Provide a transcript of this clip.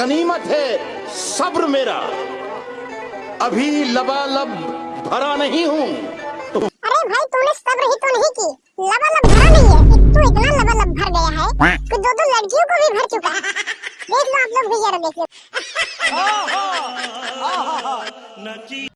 गनीमत है सब्र मेरा अभी लबालब भरा नहीं हूँ अरे भाई तूने सब्र ही तो नहीं की लबालब भरा नहीं है तू इतना लबालब भर गया है कि दो दो लड़कियों को भी भर चुका है देख लो आप लोग भी जरा देख लो